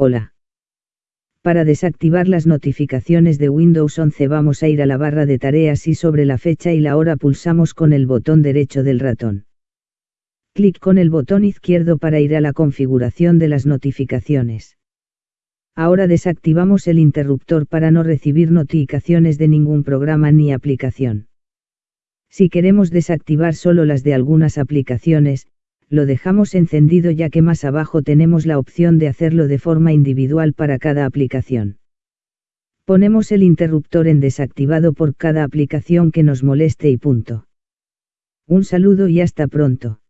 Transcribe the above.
Hola. Para desactivar las notificaciones de Windows 11 vamos a ir a la barra de tareas y sobre la fecha y la hora pulsamos con el botón derecho del ratón. Clic con el botón izquierdo para ir a la configuración de las notificaciones. Ahora desactivamos el interruptor para no recibir notificaciones de ningún programa ni aplicación. Si queremos desactivar solo las de algunas aplicaciones, lo dejamos encendido ya que más abajo tenemos la opción de hacerlo de forma individual para cada aplicación. Ponemos el interruptor en desactivado por cada aplicación que nos moleste y punto. Un saludo y hasta pronto.